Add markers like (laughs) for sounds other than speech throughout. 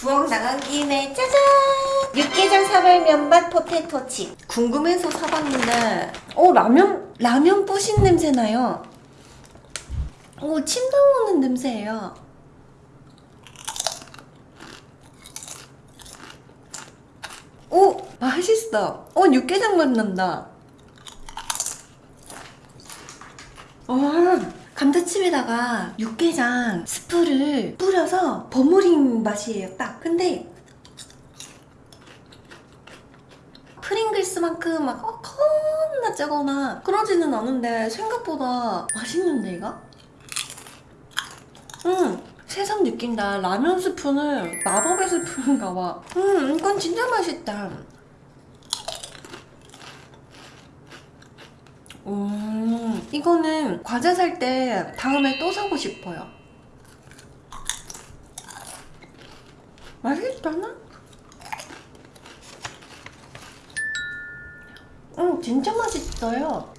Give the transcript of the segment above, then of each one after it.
부엌 나간 김에 짜잔! 육개장 사발 면밥 포테토칩. 궁금해서 사봤는데 어 라면 라면 뿌신 냄새 나요? 어침 나오는 냄새예요. 오 맛있어. 어 육개장 맛 난다. 와 감자칩에다가 육개장 스프를 뿌려서 버무린 맛이에요 딱. 근데 프링글스만큼 막 어, 겁나 짜거나 그러지는 않은데 생각보다 맛있는데 이거? 음 새삼 느낀다. 라면 스프는 마법의 스프인가 봐음 이건 진짜 맛있다. 음, 이거는 과자 살 때 다음에 또 사고 싶어요. 맛있잖아? 음, 진짜 맛있어요.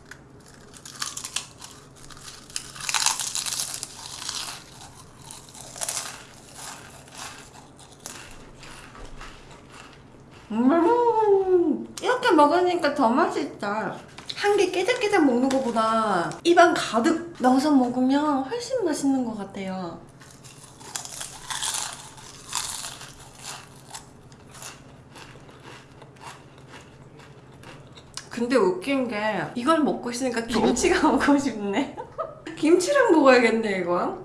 음, 이렇게 먹으니까 더 맛있다. 한 개 깨작깨작 먹는 것보다 입안 가득 넣어서 먹으면 훨씬 맛있는 것 같아요. 근데 웃긴 게 이걸 먹고 있으니까 김치가 (laughs) 먹고 싶네. 김치랑 먹어야겠네 이거.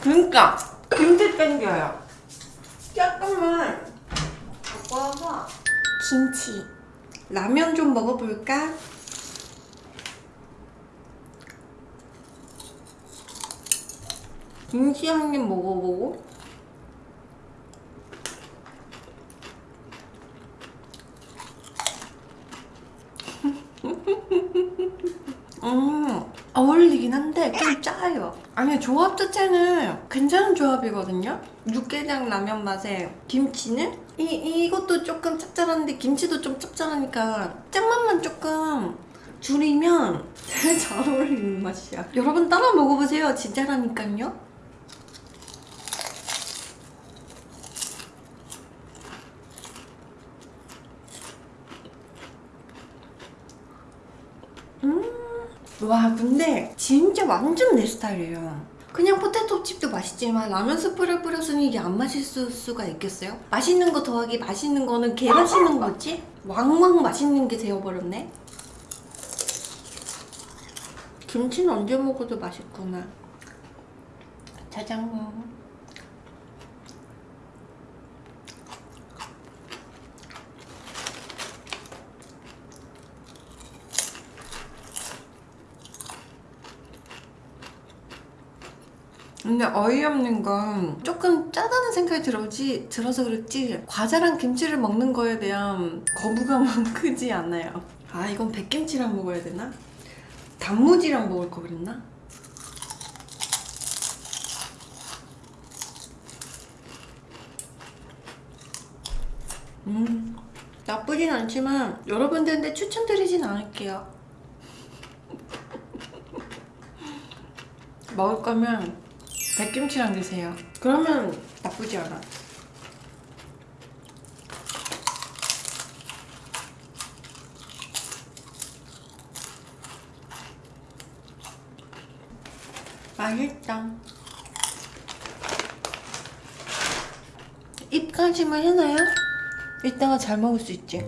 그러니까 김치 땡겨요. 잠깐만 갖고 와서 김치 라면 좀 먹어볼까? 김치 한 입 먹어보고. (laughs) 음 어울리긴 한데 좀 짜요. 아니 조합 자체는 괜찮은 조합이거든요. 육개장 라면 맛에 김치는? 이, 이것도 조금 짭짤한데 김치도 좀 짭짤하니까 짠맛만 조금 줄이면 제일 (laughs) 잘 어울리는 맛이야. 여러분 따라 먹어보세요. 진짜라니까요 음. 와 근데 진짜 완전 내 스타일이에요 그냥 포테토 칩도 맛있지만 라면 스프를 뿌렸으니 이게 안 맛있을 수가 있겠어요? 맛있는 거 더하기 맛있는 거는 개 맛있는 거지? 왕왕 맛있는 게 되어버렸네 김치는 언제 먹어도 맛있구나 짜장 근데 어이없는 건 조금 짜다는 생각이 들어지, 들어서 그렇지 과자랑 김치를 먹는 거에 대한 거부감은 (laughs) 크지 않아요 아 이건 백김치랑 먹어야 되나? 단무지랑 먹을 거 그랬나? 음 나쁘진 않지만 여러분들한테 추천드리진 않을게요 (laughs) 먹을 거면 백김치랑 드세요. 그러면 나쁘지 않아. 맛있다. 입가심을 해놔야 이따가 잘 먹을 수 있지